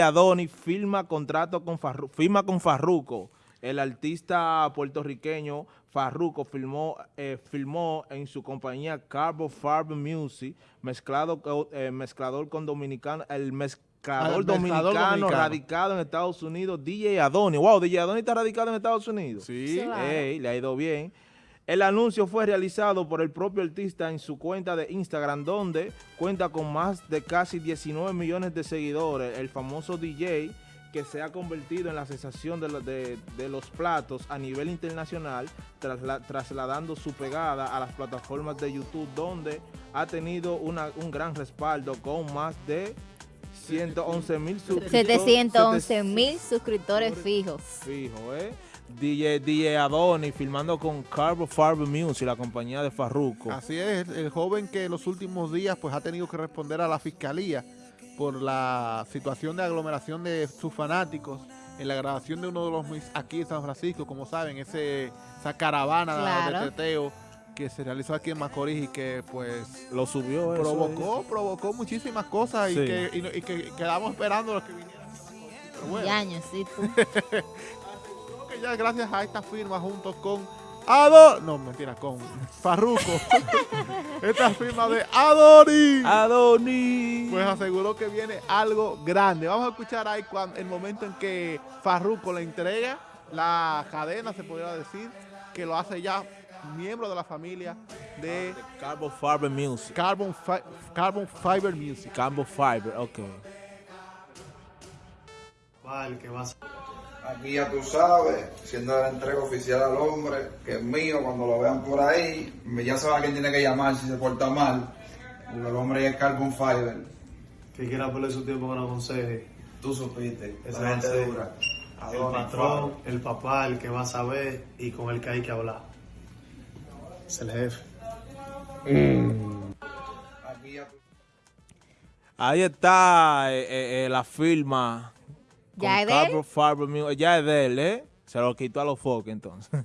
Adoni firma contrato con Farruko, firma con Farruko. El artista puertorriqueño Farruko filmó, eh, filmó en su compañía Carbo Farb Music, mezclado, eh, mezclador con dominicano, el mezclador, el dominicano, mezclador dominicano. radicado en Estados Unidos, DJ Adoni. Wow, DJ Adoni está radicado en Estados Unidos. Sí. Claro. Ey, le ha ido bien. El anuncio fue realizado por el propio artista en su cuenta de Instagram, donde cuenta con más de casi 19 millones de seguidores. El famoso DJ que se ha convertido en la sensación de, de- de los platos a nivel internacional, trasla- trasladando su pegada a las plataformas de YouTube, donde ha tenido una- un gran respaldo con más de 111 mil suscriptores. 711 mil suscriptores fijos. Fijo, ¿eh? DJ, DJ Adoni filmando con Carbo Farb Music, la compañía de Farruko. Así es, el joven que en los últimos días pues ha tenido que responder a la fiscalía por la situación de aglomeración de sus fanáticos en la grabación de uno de los mis aquí en San Francisco, como saben, ese, esa caravana Claro. de teteo que se realizó aquí en Macorís y que pues Lo subió eso, provocó, provocó muchísimas cosas y, que, y, no- y que quedamos esperando los que vinieran. Bueno, Y años, sí, tú. gracias a esta firma junto con Ado, no mentira, con Farruko, esta firma de Adori. Adoni. Pues aseguró que viene algo grande. Vamos a escuchar ahí cuando, el momento en que Farruko le entrega la cadena, se podría decir, que lo hace ya miembro de la familia de Carbo Farb Music. Carbon, Fi- Carbon Fiber Music. Carbo Fiber, ok. Vale, que vas Aquí ya tú sabes, siendo la entrega oficial al hombre, que es mío, cuando lo vean por ahí, ya saben a quién tiene que llamar si se porta mal. Porque el hombre es Carbon Fiber. que quiera perder su tiempo con aconseje. Tú supiste, Esa gente dura. El patrón, el papá, el que va a saber y con el que hay que hablar. Es el jefe. Aquí ya tú Ahí está eh, eh, eh, la firma. ¿Ya es de él? Fiber. Ya es de él, ¿eh? Se lo quitó a los foques entonces.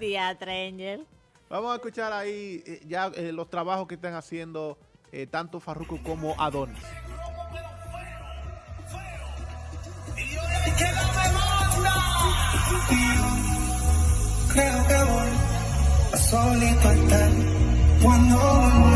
Diatra Angel. Vamos a escuchar ahí eh, ya eh, los trabajos que están haciendo eh, tanto Farruko como Adonis. Creo que voy a solito estar cuando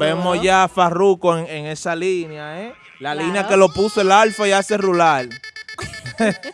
vemos ya a Farruko en, en esa línea, ¿eh? La Claro. línea que lo puso el alfa y hace rular.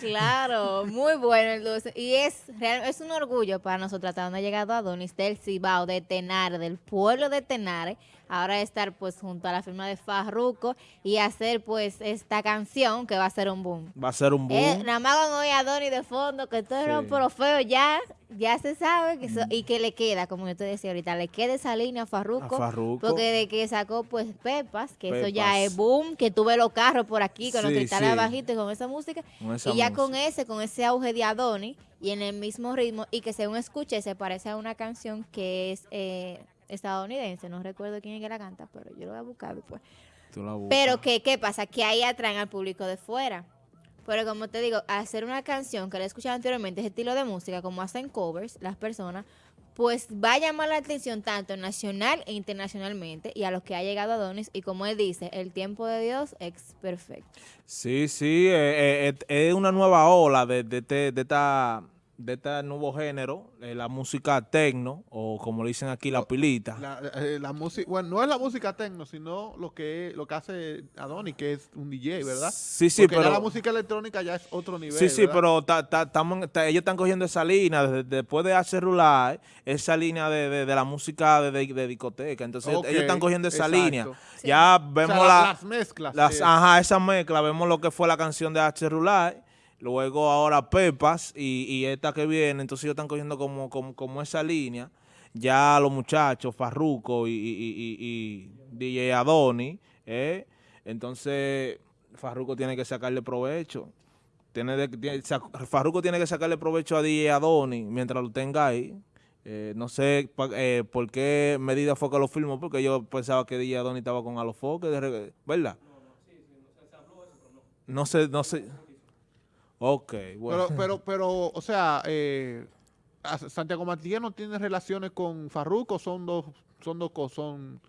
Claro, muy bueno el dulce. Y es real- es un orgullo para nosotros hasta donde ha llegado Adonis del Cibao, de Tenare, del pueblo de Tenare. Ahora estar pues junto a la firma de Farruko y hacer pues esta canción que va a ser un boom. Va a ser un boom. Eh, nada más con oír a Adonis de fondo, que todo era Sí. un pero feo, ya, ya se sabe que eso- y que le queda, como yo te decía ahorita, le queda esa línea a Farruko. A Farruko. Porque de que sacó pues Pepas, que eso ya es boom, que tuve los carros por aquí con los Sí, cristales sí. bajitos y con esa música. Con esa y ya con ese, con ese auge de Adonis y en el mismo ritmo y que según escuche se parece a una canción que es eh, estadounidense, no recuerdo quién es que la canta, pero yo lo voy a buscar después. Tú la buscas. Pero que, ¿qué pasa? Que ahí atraen al público de fuera. Pero como te digo, hacer una canción que la he escuchado anteriormente, ese estilo de música, como hacen covers las personas, pues va a llamar la atención tanto nacional e internacionalmente y a los que ha llegado Adonis. Y como él dice, el tiempo de Dios es perfecto. Sí, sí, eh, eh, eh, es una nueva ola de, de, este- de esta de este nuevo género, eh, la música tecno, o como le dicen aquí, la pilita. La, eh, la música, bueno, no es la música techno, sino lo que lo que hace Adonis, que es un DJ, ¿verdad? Sí, sí, Porque pero... ya la música electrónica ya es otro nivel. Sí, sí, ¿verdad? pero ta- ta- tamo en- ta- ellos están cogiendo esa línea, desde- después de hacer rular, esa línea de, de- de la música de, de- de discoteca. Entonces ellos- están cogiendo esa exacto. línea. Sí. Ya O sea, vemos la- la, las mezclas. las- eh, ajá, esa mezcla, vemos lo que fue la canción de H. Rular, luego ahora Pepas y, y esta que viene, entonces ellos están cogiendo como, como, como esa línea. ya los muchachos, Farruko y, y- y- y DJ Adoni, ¿eh? entonces Farruko tiene que sacarle provecho. Tiene de- tiene- que sacarle provecho a DJ Adoni mientras lo tenga ahí. Eh, no sé pa- eh, por qué medida fue que lo firmó, porque yo pensaba que DJ Adoni estaba con Alofoque, de re- ¿verdad? No sé, no sé. Ok, bueno. Pero, pero, pero, o sea, eh, Santiago Matías no tiene relaciones con Farruko, son dos, son dos cosas, son,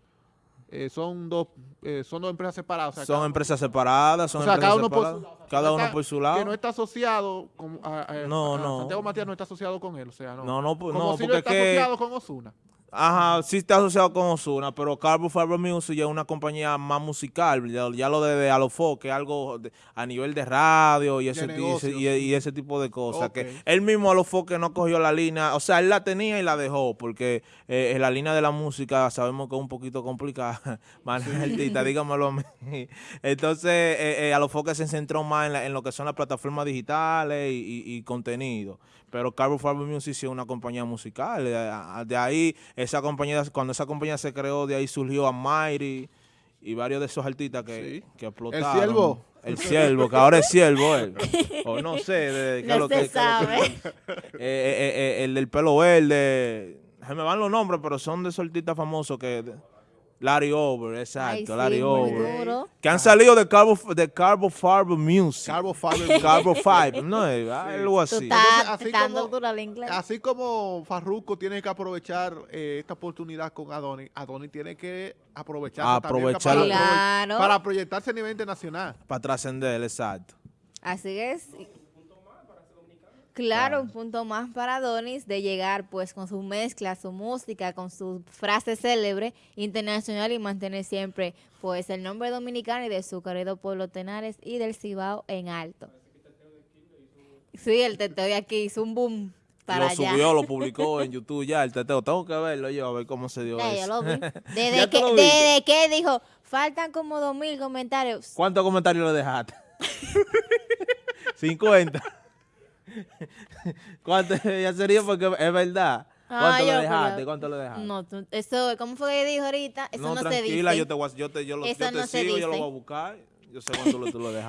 eh, son dos, eh, son dos empresas separadas. o sea, son cada- empresas separadas, son o sea, empresas cada uno por separadas, su- cada uno por su Que lado. no está asociado con, a- a- No, a- no. Santiago Matías no está asociado con él, o sea, no. No, no, pu- Como no, si porque está es que- asociado con Osuna. Ajá, sí está asociado con Osuna, pero Carbo Fiber Music ya es una compañía más musical, ya, ya lo de, de Alofoque, algo de- a nivel de radio y ese, De y ese- negocio. y, y ese tipo de cosas. Que él mismo Alofoque no cogió la línea, o sea, él la tenía y la dejó, porque eh, en la línea de la música sabemos que es un poquito complicada, manejar artista, dígamelo a mí. Entonces, eh, eh, Alofoque se centró más en, la- en lo que son las plataformas digitales y- y contenido. Pero Carbo Fiber Music sí es una compañía musical. a- De ahí, esa compañía, cuando esa compañía se creó, de ahí surgió Amiri y varios de esos artistas que, Sí. que explotaron. Ciervo. El Ciervo, que ahora es Ciervo él. O no sé, de, qué es No lo que- se que- sabe. eh, eh, eh, el del pelo verde, se me van los nombres, pero son de esos artistas famosos que... Larry Over, exacto, Ay, Larry sí, Over. duro. Que han salido de Carbo, de Carbo Fiber Music. Carbo Fiber. Carbo Fiber, no es algo Tú así. estás Entonces, así como- duro inglés. Así como Farruko tiene que aprovechar eh, esta oportunidad con Adoni, Adoni tiene que aprovechar Aprovechar. para, Claro. para proyectarse a nivel internacional. Para trascender, exacto. Así es. Claro, un punto más para Donis de llegar pues con su mezcla, su música, con su frase célebre internacional y mantener siempre pues el nombre dominicano y de su querido pueblo Tenares y del Cibao en alto. Sí, el teteo de aquí hizo un boom para lo allá. subió, lo publicó en YouTube ya, el teteo. Tengo que verlo yo, a ver cómo se dio Ya, eso. yo lo vi. ¿Ya Desde que, desde que dijo, faltan como dos mil comentarios. ¿Cuántos comentarios le dejaste? 50. ¿Cuánto? Ya sería porque es verdad. Ah, ¿Cuánto yo, le dejaste? pero- ¿Cuánto le dejaste? No, tú- eso, ¿cómo fue que dijo ahorita? Eso no, se dice. tranquila, yo te, yo te, yo lo, yo te no sigo, yo lo voy a buscar. Yo sé cuánto lo- tú lo dejaste.